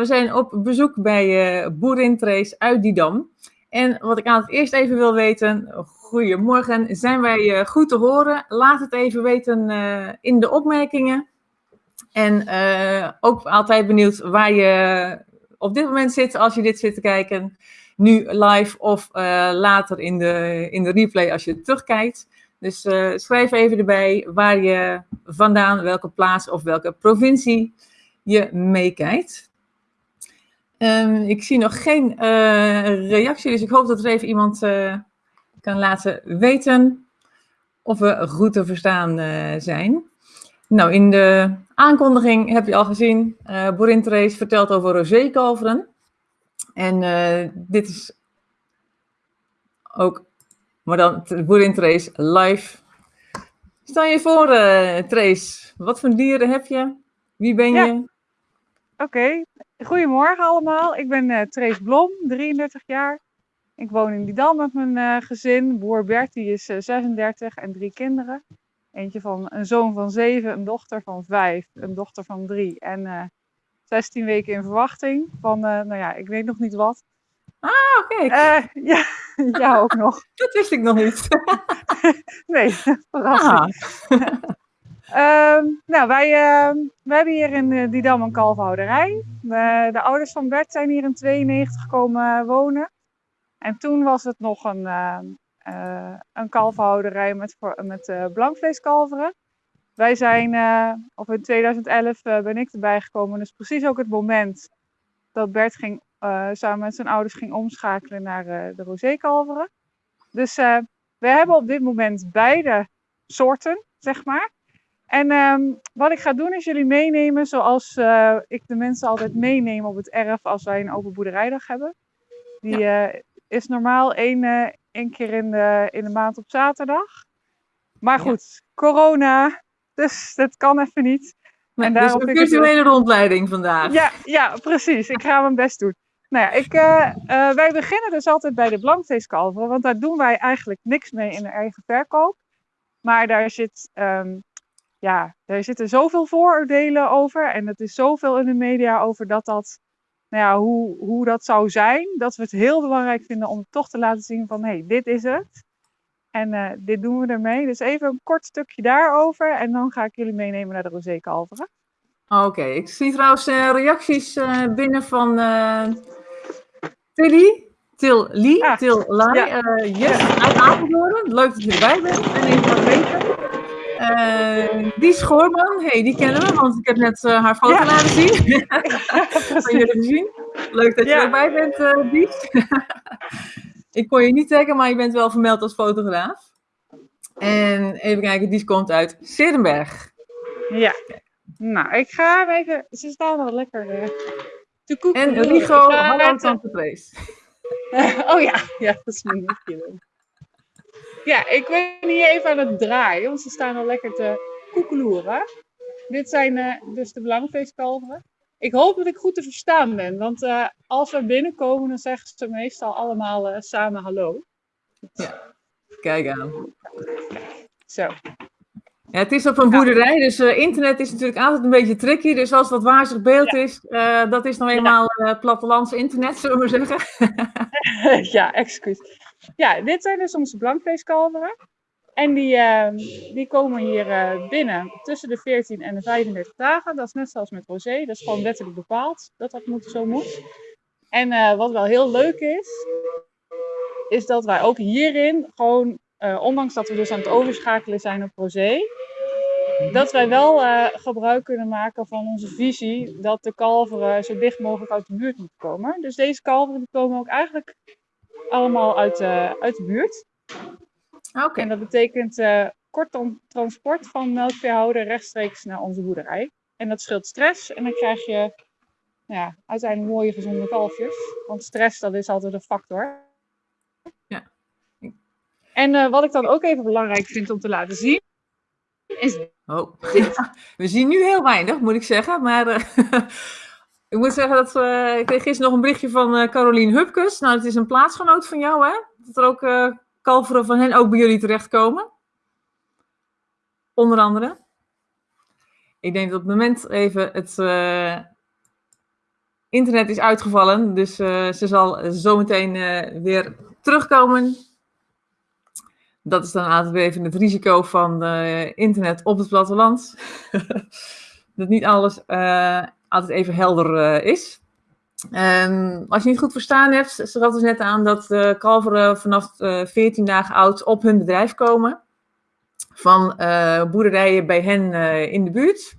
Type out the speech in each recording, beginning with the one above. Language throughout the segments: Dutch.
we zijn op bezoek bij uh, Boerin Trace uit Didam. En wat ik aan het eerst even wil weten, goedemorgen, zijn wij goed te horen? Laat het even weten in de opmerkingen. En ook altijd benieuwd waar je op dit moment zit als je dit zit te kijken. Nu live of later in de, in de replay als je terugkijkt. Dus uh, schrijf even erbij waar je vandaan, welke plaats of welke provincie je meekijkt. Um, ik zie nog geen uh, reactie, dus ik hoop dat er even iemand uh, kan laten weten of we goed te verstaan zijn. Nou, in de aankondiging heb je al gezien, uh, Borin Therese vertelt over rosékalveren. En dit is ook maar dan Boerin Trace live. Stel je voor, Trace. Wat voor dieren heb je? Wie ben je? Oké. Okay. Goedemorgen allemaal. Ik ben uh, Blom, 33 jaar. Ik woon in Didam met mijn uh, gezin. Boer Bert die is 36 en drie kinderen. Eentje van een zoon van 7, een dochter van 5, een dochter van 3 en 16 weken in verwachting van, nou ja, ik weet nog niet wat. Ah, oké. Ja, ja, ook nog. Dat wist ik nog niet. nee, verrassing. Ah. Um, nou, wij, uh, wij hebben hier in uh, Didam een kalfhouderij. de ouders van Bert zijn hier in 92 gekomen wonen. En toen was het nog een, uh, een met, met blankvleeskalveren. Wij zijn, of in 2011 ben ik erbij gekomen. Dus precies ook het moment dat Bert ging uh, samen met zijn ouders ging omschakelen naar uh, de rosékalveren. Dus uh, we hebben op dit moment beide soorten, zeg maar. En um, wat ik ga doen is jullie meenemen zoals ik de mensen altijd meeneem op het erf als wij een open boerderijdag hebben. Die ja. is normaal één, één keer in de, in de maand op zaterdag. Maar goed, ja. corona, dus dat kan even niet. En dus een virtuele rondleiding vandaag. Ja, ja, precies. Ik ga mijn best doen. Nou ja, ik, wij beginnen dus altijd bij de blankvleeskalveren, want daar doen wij eigenlijk niks mee in de eigen verkoop. Maar daar, zit, um, ja, daar zitten zoveel vooroordelen over en het is zoveel in de media over dat dat, nou ja, hoe, hoe dat zou zijn, dat we het heel belangrijk vinden om toch te laten zien van, hé, hey, dit is het. En uh, dit doen we ermee. Dus even een kort stukje daarover en dan ga ik jullie meenemen naar de rosékalveren. Oké, okay. ik zie trouwens reacties binnen van Tilly, Til Lee, ah, Til Lai, ja. yes, uit Apeldoorn. Leuk dat je erbij bent. En even wat weten. Uh, die Schoorman, hey, die kennen we, want ik heb net uh, haar foto ja. laten zien. Van jullie gezien. Leuk dat je ja. erbij bent, uh, Dies. ik kon je niet taggen, maar je bent wel vermeld als fotograaf. En even kijken, die komt uit Serenberg. Ja. Nou, ik ga even. Ze staan wel lekker en Rigo, hallo Tante oh ja, ja, dat is mijn nichtje. Ja, ik ben hier even aan het draaien, want ze staan al lekker te koekeloeren. Dit zijn uh, dus de belangfeestkalveren. Ik hoop dat ik goed te verstaan ben, want uh, als we binnenkomen, dan zeggen ze meestal allemaal uh, samen hallo. Ja, kijk aan. Zo. Ja, het is op een boerderij, dus internet is natuurlijk altijd een beetje tricky. Dus als dat wazig beeld ja. is, dat is nog eenmaal plattelands internet, zullen we zeggen. ja, excuus. Ja, dit zijn dus onze blankvleeskalveren. En die, ehm, die komen hier binnen tussen de 14 en de 35 dagen. Dat is net zoals met rosé, dat is gewoon wettelijk bepaald dat dat moet, zo moet. En wat wel heel leuk is, is dat wij ook hierin gewoon uh, ondanks dat we dus aan het overschakelen zijn op rosé, dat wij wel gebruik kunnen maken van onze visie dat de kalveren zo dicht mogelijk uit de buurt moeten komen. Dus deze kalveren die komen ook eigenlijk allemaal uit, uh, uit de buurt. Oké. En dat betekent uh, kort transport van melkveehouder rechtstreeks naar onze boerderij. En dat scheelt stress en dan krijg je nou ja, uiteindelijk mooie gezonde kalfjes. Want stress dat is altijd een factor. Ja. En wat ik dan ook even belangrijk vind om te laten zien, is Oh, we zien nu heel weinig, moet ik zeggen. Maar uh, ik moet zeggen dat uh, ik kreeg gisteren nog een berichtje van uh, Carolien Hupkes. Nou, het is een plaatsgenoot van jou, hè? Dat er ook kalveren van hen ook bij jullie terechtkomen. Onder andere. Ik denk dat op het moment even het internet is uitgevallen, dus ze zal zometeen weer terugkomen. Dat is dan altijd even het risico van internet op het platteland. dat niet alles altijd even helder is. Um, als je niet goed verstaan hebt, ze gaf dus net aan dat uh, kalveren vanaf uh, 14 dagen oud op hun bedrijf komen. Van uh, boerderijen bij hen in de buurt.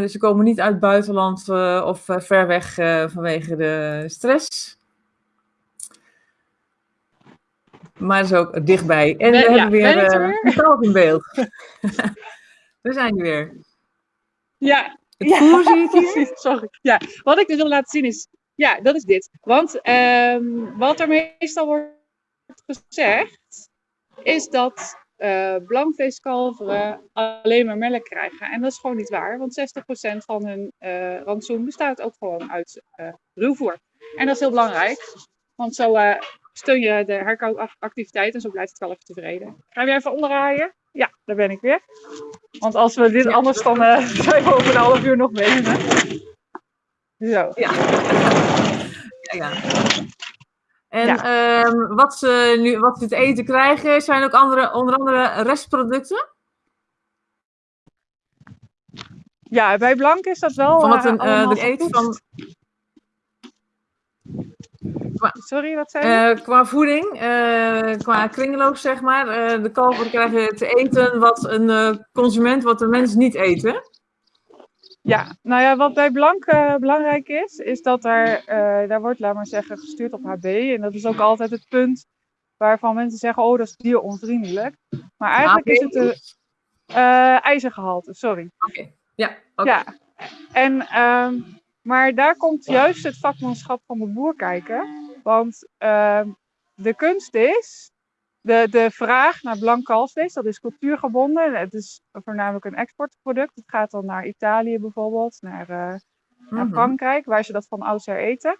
dus ze komen niet uit het buitenland of ver weg vanwege de stress. Maar is ook dichtbij. En we ja, hebben weer een kalf in beeld. we zijn er weer. Ja, ja, voer zie ik hier. Sorry. Ja, wat ik dus wil laten zien is, ja, dat is dit. Want um, wat er meestal wordt gezegd, is dat uh, blankvleeskalveren alleen maar melk krijgen. En dat is gewoon niet waar, want 60% van hun uh, rantsoen bestaat ook gewoon uit uh, ruwvoer. En dat is heel belangrijk, want zo steun je de herkoopactiviteit en zo blijft het kalf tevreden. Ga je even onderraaien? Ja, daar ben ik weer. Want als we dit anders dan uh, zijn we over een half uur nog bezig. Zo. Ja. ja, ja. En ja. Um, wat, ze nu, wat ze te eten krijgen, zijn ook andere, onder andere restproducten? Ja, bij Blank is dat wel. Van wat een, uh, de eet van. Sorry, wat zei je? Uh, qua voeding, uh, qua kringloop zeg maar. Uh, de kalveren krijgen te eten wat een consument, wat de mensen niet eten. Ja, nou ja, wat bij Blank belangrijk is, is dat er, daar wordt, laat maar zeggen, gestuurd op HB. En dat is ook altijd het punt waarvan mensen zeggen, oh, dat is dieronvriendelijk. Maar eigenlijk is het de ijzergehalte, sorry. Oké, ja. Okay. Ja, en... Ehm, maar daar komt juist het vakmanschap van de boer kijken. Want uh, de kunst is, de, de vraag naar blank kalfsvlees, dat is cultuurgebonden. Het is voornamelijk een exportproduct. Het gaat dan naar Italië bijvoorbeeld, naar, uh, naar mhm. Frankrijk, waar ze dat van oudsher eten.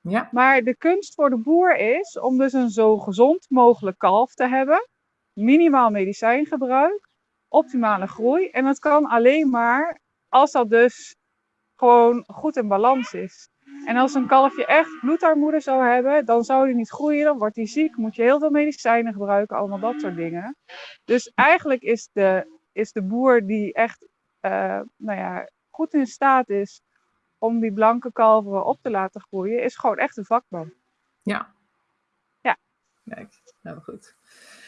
Ja. Maar de kunst voor de boer is om dus een zo gezond mogelijk kalf te hebben. Minimaal medicijngebruik, optimale groei. En dat kan alleen maar als dat dus gewoon goed in balans is. En als een kalfje echt bloedarmoede zou hebben, dan zou hij niet groeien, dan wordt hij ziek, moet je heel veel medicijnen gebruiken, allemaal dat soort dingen. Dus eigenlijk is de, is de boer die echt uh, nou ja, goed in staat is om die blanke kalveren op te laten groeien, is gewoon echt een vakman. Ja. Ja. Kijk, nou goed.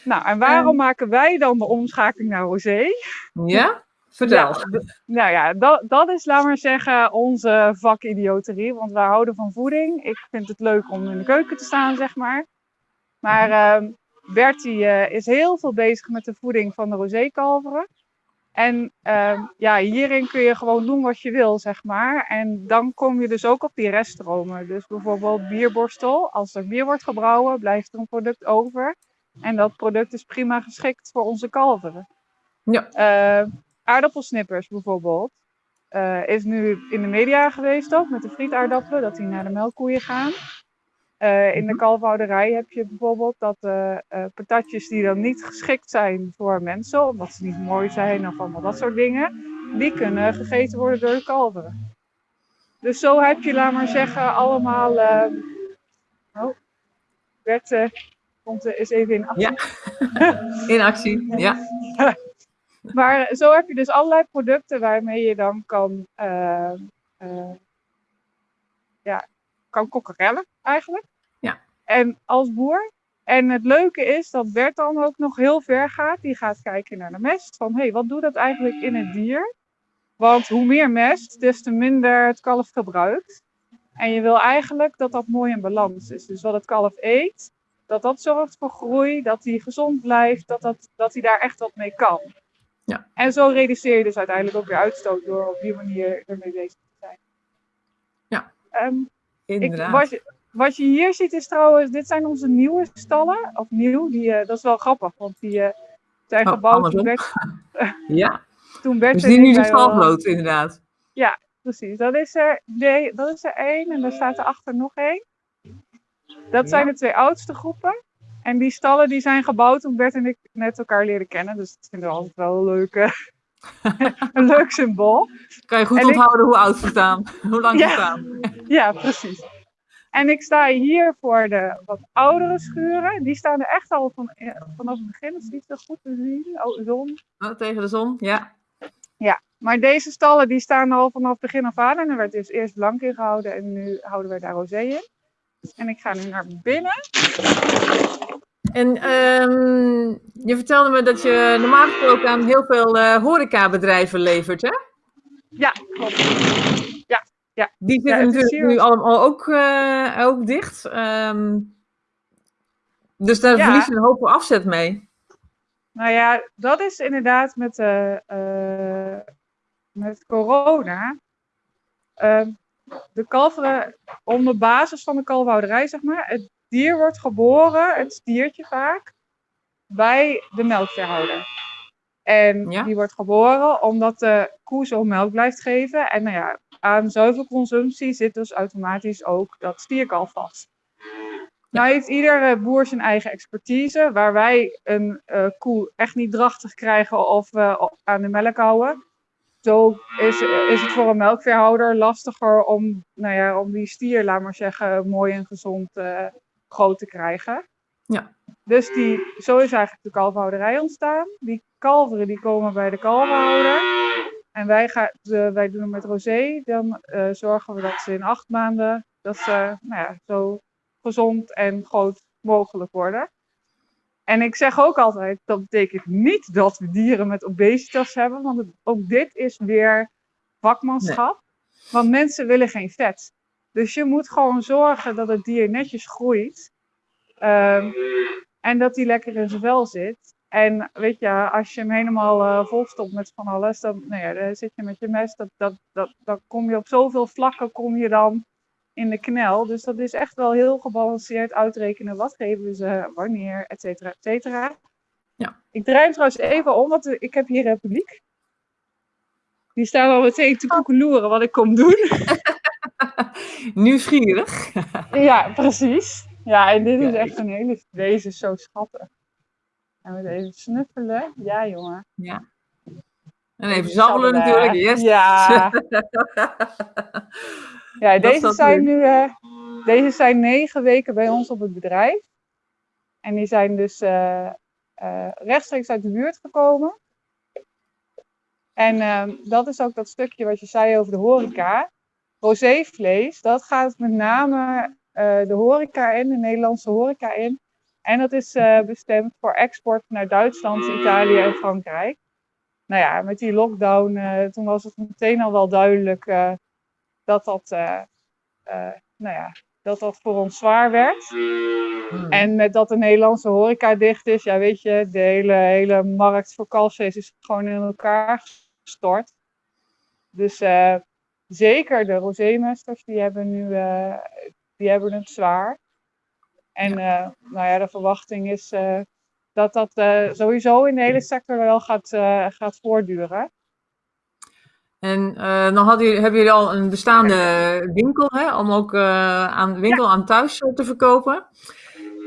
Nou, en waarom um, maken wij dan de omschakeling naar rosé? Ja? Vertel. nou ja, dat, dat is, laat maar zeggen, onze vakidioterie. Want wij houden van voeding. Ik vind het leuk om in de keuken te staan, zeg maar. Maar uh, Bertie uh, is heel veel bezig met de voeding van de rosékalveren. En uh, ja, hierin kun je gewoon doen wat je wil, zeg maar. En dan kom je dus ook op die reststromen. Dus bijvoorbeeld bierborstel. Als er bier wordt gebrouwen, blijft er een product over. En dat product is prima geschikt voor onze kalveren. Ja. Uh, aardappelsnippers bijvoorbeeld. Uh, is nu in de media geweest ook met de frietaardappelen, dat die naar de melkkoeien gaan. Uh, in de mhm. kalfhouderij heb je bijvoorbeeld dat uh, patatjes die dan niet geschikt zijn voor mensen, omdat ze niet mooi zijn of allemaal dat soort dingen, die kunnen gegeten worden door de kalveren. Dus zo heb je, laat maar zeggen, allemaal. Oh, Bert komt is even in actie. Ja, in actie, ja. Maar zo heb je dus allerlei producten waarmee je dan kan, uh, uh, ja, kan kokkerellen eigenlijk. Ja. En als boer. En het leuke is dat Bert dan ook nog heel ver gaat. Die gaat kijken naar de mest. Van hé, hey, wat doet dat eigenlijk in het dier? Want hoe meer mest, des te minder het kalf gebruikt. En je wil eigenlijk dat dat mooi in balans is. Dus wat het kalf eet, dat dat zorgt voor groei, dat hij gezond blijft, dat, dat, dat hij daar echt wat mee kan. Ja. En zo reduceer je dus uiteindelijk ook weer uitstoot door op die manier ermee bezig te zijn. Ja, um, inderdaad. Ik, wat, je, wat, je, hier ziet is trouwens, dit zijn onze nieuwe stallen. Of nieuw, die, uh, dat is wel grappig, want die uh, zijn oh, gebouwd toen Bert... ja, toen Bert dus die nu de stalvloot inderdaad. Ja, precies. Dat is er, nee, dat is er één en er staat erachter nog één. Dat ja. zijn de twee oudste groepen. En die stallen die zijn gebouwd toen Bert en ik net elkaar leren kennen. Dus dat vinden we altijd wel leuk. een leuk symbool. Kan je goed En ik- onthouden hoe oud ze staan. Hoe lang ze Ja. staan. Ja, precies. En ik sta hier voor de wat oudere schuren. Die staan er echt al van, eh, vanaf het begin. Dat is niet zo goed te zien. Oh, zon. Oh, tegen de zon, ja. Maar deze stallen die staan al vanaf het begin af aan. En er werd dus eerst blank in gehouden. En nu houden we daar rosé in. En ik ga nu naar binnen. En ehm, je vertelde me dat je normaal gesproken aan heel veel eh horecabedrijven levert, hè? Ja, klopt. Die Ja, zitten het is natuurlijk nu allemaal ook, eh, ook dicht. Ehm, dus daar Ja. verlies je een hoop afzet mee. Nou ja, dat is inderdaad met, eh, eh, met corona. Ehm, de kalveren, om de basis van de kalfhouderij, zeg maar. Het dier wordt geboren, het stiertje vaak, bij de melkveehouder. En Ja. die wordt geboren omdat de koe zo melk blijft geven. En nou ja, aan zuivelconsumptie zit dus automatisch ook dat stierkalf vast. Nou heeft iedere boer zijn eigen expertise. Waar wij een eh, koe echt niet drachtig krijgen of eh, aan de melk houden. Zo is, is het voor een melkveehouder lastiger om, nou ja, om die stier, laat maar zeggen, mooi en gezond eh, groot te krijgen. Ja. Dus die, zo is eigenlijk de kalverhouderij ontstaan. Die kalveren die komen bij de kalverhouder. En wij, gaan, wij doen het met rosé. Dan eh, zorgen we dat ze in acht maanden dat ze nou ja, zo gezond en groot mogelijk worden. En ik zeg ook altijd, dat betekent niet dat we dieren met obesitas hebben, want het- ook dit is weer vakmanschap. Want mensen willen geen vet. Dus je moet gewoon zorgen dat het dier netjes groeit. Ehm, en dat hij lekker in zijn vel zit. En weet je, als je hem helemaal eh volstopt met van alles, dan, nou ja, dan zit je met je mes. Dat, dat, dat, dan kom je op zoveel vlakken kom je dan in de knel. Dus dat is echt wel heel gebalanceerd uitrekenen. Wat geven ze, wanneer, et cetera, et cetera. Ja. Ik draai hem trouwens even om, want ik heb hier een publiek. Die staan al meteen te koekeloeren wat ik kom doen. Nieuwsgierig. Ja, precies. Ja, en dit is echt een hele... Deze is zo schattig. En we even snuffelen. Ja, jongen. En even zabbelen natuurlijk. Yes. Ja. ja, deze zijn nu... eh, deze zijn negen weken bij ons op het bedrijf. En die zijn dus eh, eh, rechtstreeks uit de buurt gekomen. En ehm, dat is ook dat stukje wat je zei over de horeca. Rosévlees, dat gaat met name eh, de horeca in, de Nederlandse horeca in. En dat is eh, bestemd voor export naar Duitsland, Italië en Frankrijk. Nou ja, met die lockdown, eh, toen was het meteen al wel duidelijk dat, dat, nou ja, dat dat voor ons zwaar werd. Hmm. En met dat de Nederlandse horeca dicht is, ja weet je, de hele, hele markt voor kalfsvlees is gewoon in elkaar gestort. Dus zeker de rosémesters, die hebben nu eh, die hebben het zwaar. En eh, nou ja, de verwachting is eh, dat dat sowieso in de hele sector wel gaat, gaat voortduren. En dan hadden jullie, hebben jullie al een bestaande winkel, hè, om ook aan winkel aan thuis te verkopen.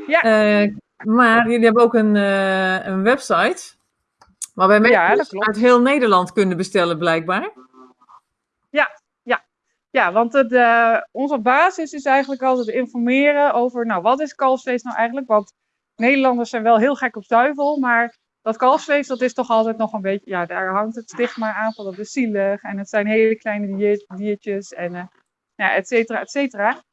Ja. Maar jullie hebben ook een, een website, waarbij mensen Ja, dus uit heel Nederland kunnen bestellen, blijkbaar. Ja, want het, eh, onze basis is eigenlijk altijd informeren over, nou, wat is kalfsvlees nou eigenlijk? Want Nederlanders zijn wel heel gek op zuivel, maar dat kalfsvlees, dat is toch altijd nog een beetje, ja, daar hangt het stigma aan van dat is zielig en het zijn hele kleine dier- diertjes en, eh, ja, et cetera, et cetera.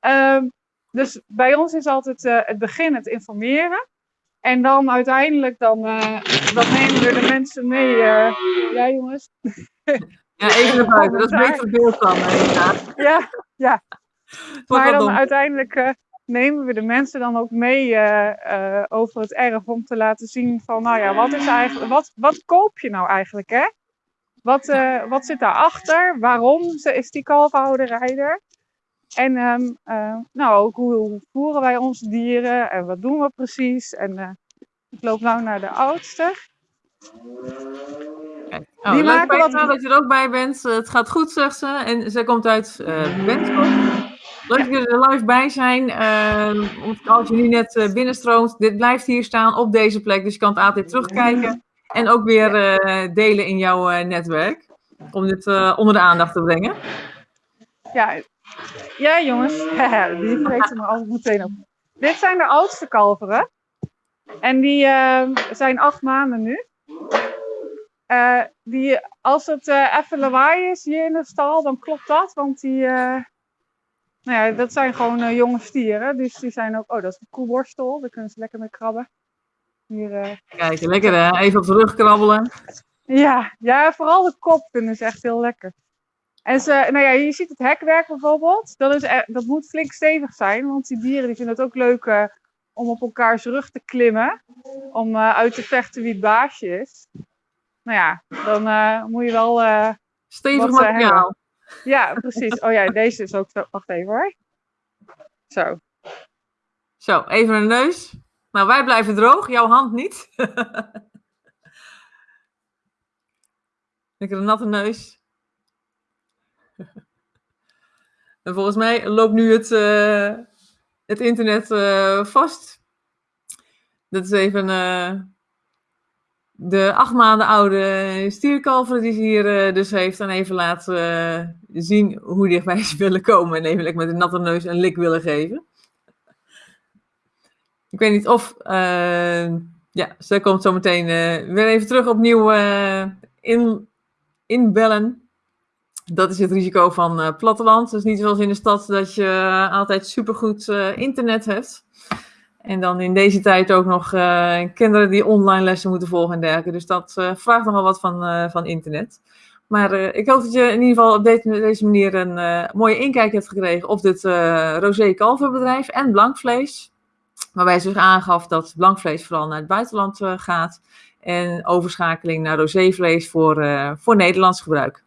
Ehm, dus bij ons is altijd eh, het begin het informeren. En dan uiteindelijk, dan, nemen we de mensen mee. ja, jongens. Ja, even naar buiten, dat is beter beeld dan. eh, inderdaad. Ja, wordt Maar dan uiteindelijk eh, nemen we de mensen dan ook mee eh, over het erf om te laten zien van, nou ja, wat is eigenlijk, wat, wat koop je nou eigenlijk, hè? Wat, wat zit daarachter? Waarom is die kalfhouderij er? En ehm, eh, nou, ook hoe, hoe voeren wij onze dieren en wat doen we precies? En ik loop nou naar de oudste. Oh, Die maken wat- dat je er ook bij bent. Eh, Het gaat goed, zegt ze. En zij komt uit uh, Benschop. Leuk dat jullie er live bij zijn. Want als je nu net binnenstroomt, dit blijft hier staan op deze plek. Dus je kan het altijd terugkijken. En ook weer delen in jouw netwerk. Om dit onder de aandacht te brengen. Ja, ja jongens. die weten me altijd meteen op. Dit zijn de oudste kalveren. En die zijn acht maanden nu. Uh, die, als het uh, even lawaai is hier in de stal, dan klopt dat. Want die, uh, nou ja, dat zijn gewoon jonge stieren. Dus die zijn ook, oh dat is een koeborstel, daar kunnen ze lekker mee krabben. Hier, Kijk, lekker hè, even op de rug krabbelen. Ja, ja, vooral de kop vinden ze echt heel lekker. En ze, nou ja, je ziet het hekwerk bijvoorbeeld. Dat, is, dat moet flink stevig zijn, want die dieren die vinden het ook leuk om op elkaars rug te klimmen. Om uit te vechten wie het baasje is nou ja, dan uh, moet je wel. Uh, Stevig materiaal. Ja, precies. Oh ja, deze is ook zo. Wacht even hoor. Zo. Zo, even een neus. Nou, wij blijven droog, jouw hand niet. Lekker een natte neus. en volgens mij loopt nu het, uh, het internet uh, vast. Dat is even. Uh, de acht maanden oude stierkalver die ze hier uh, dus heeft, dan even laten uh, zien hoe dichtbij ze willen komen. En even met een natte neus een lik willen geven. Ik weet niet of, uh, ja, ze komt zo meteen weer even terug opnieuw in, inbellen. Dat is het risico van platteland. Dus niet zoals in de stad dat je altijd supergoed internet hebt. En dan in deze tijd ook nog uh, kinderen die online lessen moeten volgen en dergelijke. Dus dat uh, vraagt nogal wat van, uh, van internet. Maar ik hoop dat je in ieder geval op deze, manier een mooie inkijk hebt gekregen op dit rosé kalverbedrijf en blankvlees. Waarbij ze aangaf dat blankvlees vooral naar het buitenland gaat. En overschakeling naar rosévlees voor, voor Nederlands gebruik.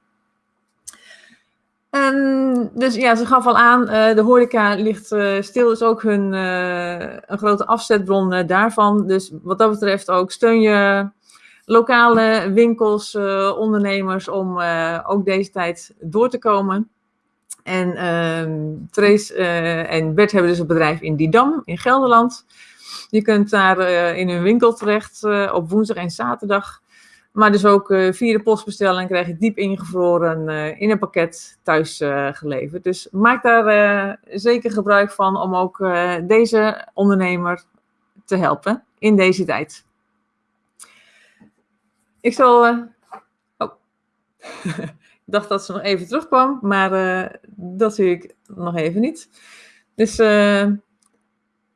En dus ja, ze gaf al aan, uh, de horeca ligt uh, stil, is ook hun, uh, een grote afzetbron daarvan. Dus wat dat betreft ook steun je lokale winkels, ondernemers om ook deze tijd door te komen. En ehm, Trace en Bert hebben dus een bedrijf in Didam in Gelderland. Je kunt daar in hun winkel terecht op woensdag en zaterdag. Maar dus ook uh, via de postbestelling krijg je diep ingevroren uh, in een pakket thuis uh, geleverd. Dus maak daar zeker gebruik van om ook deze ondernemer te helpen in deze tijd. Ik zal. Oh. ik dacht dat ze nog even terugkwam, maar dat zie ik nog even niet. Dus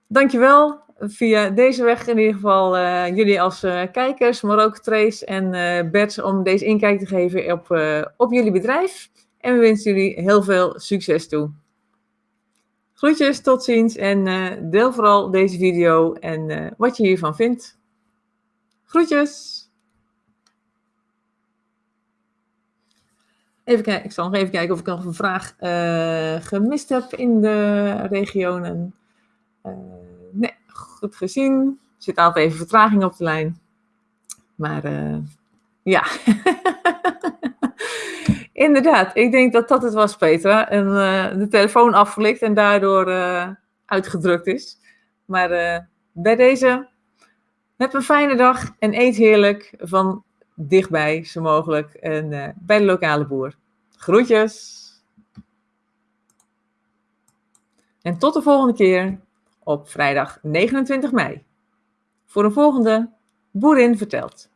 dankjewel via deze weg in ieder geval uh, jullie als uh, kijkers, maar ook Trace en uh, Bert om deze inkijk te geven op, op jullie bedrijf. En we wensen jullie heel veel succes toe. Groetjes, tot ziens en deel vooral deze video en wat je hiervan vindt. Groetjes! Even kijken, ik zal nog even kijken of ik nog een vraag gemist heb in de regionen goed gezien. Er zit altijd even vertraging op de lijn. Maar uh, ja. Inderdaad, ik denk dat dat het was, Petra. En uh, de telefoon afgelikt en daardoor uh, uitgedrukt is. Maar bij deze, heb een fijne dag en eet heerlijk van dichtbij, zo mogelijk. En bij de lokale boer. Groetjes! En tot de volgende keer op vrijdag 29 mei. Voor een volgende Boerin vertelt.